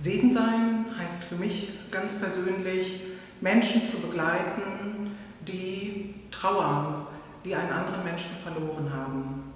Segen sein heißt für mich ganz persönlich, Menschen zu begleiten, die trauern, die einen anderen Menschen verloren haben.